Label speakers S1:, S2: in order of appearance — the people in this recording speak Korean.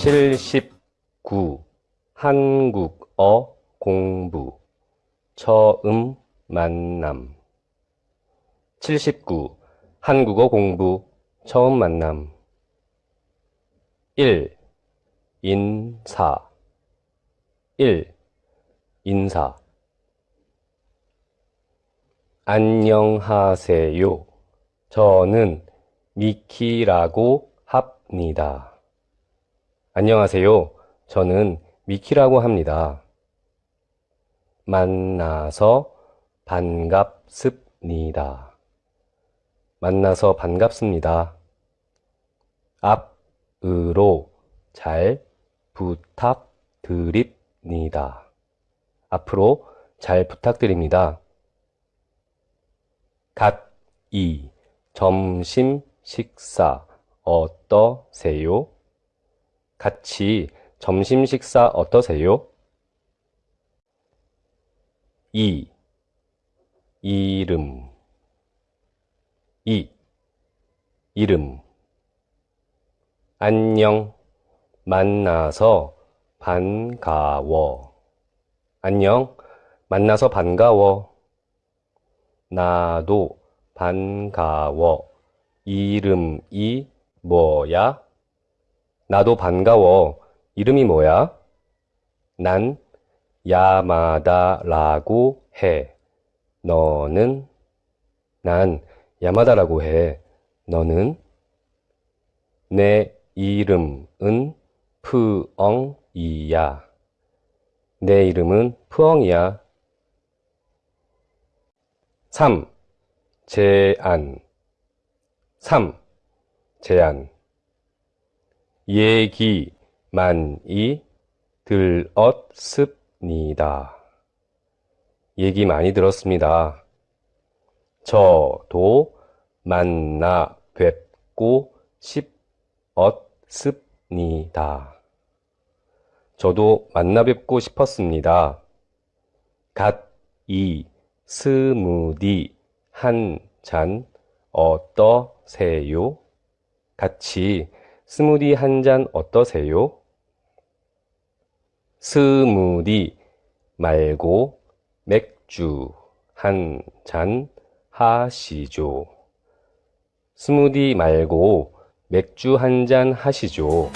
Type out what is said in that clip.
S1: 79. 한국어 공부. 처음 만남. 79. 한국어 공부. 처음 만남. 1. 인사. 1. 인사. 안녕하세요. 저는 미키라고 합니다. 안녕하세요. 저는 미키라고 합니다. 만나서 반갑습니다. 만나서 반갑습니다. 앞으로 잘 부탁드립니다. 앞으로 잘 부탁드립니다. 갓 이 점심 식사 어떠세요? 같이 점심 식사 어떠세요? 2. 이름 2. 이름 안녕 만나서 반가워 안녕 만나서 반가워 나도 반가워 이름이 뭐야? 나도 반가워 이름이 뭐야? 난 야마다라고 해. 너는? 난 야마다라고 해. 너는? 내 이름은 푸엉이야. 내 이름은 푸엉이야. 3. 제안 3. 제안 얘기 많이 들었습니다. 얘기 많이 들었습니다. 저도 만나 뵙고 싶었습니다. 저도 만나 뵙고 싶었습니다. 갓 이 스무디 한 잔 어떠세요? 같이 스무디 한 잔 어떠세요? 스무디 말고 맥주 한 잔 하시죠. 스무디 말고 맥주 한 잔 하시죠.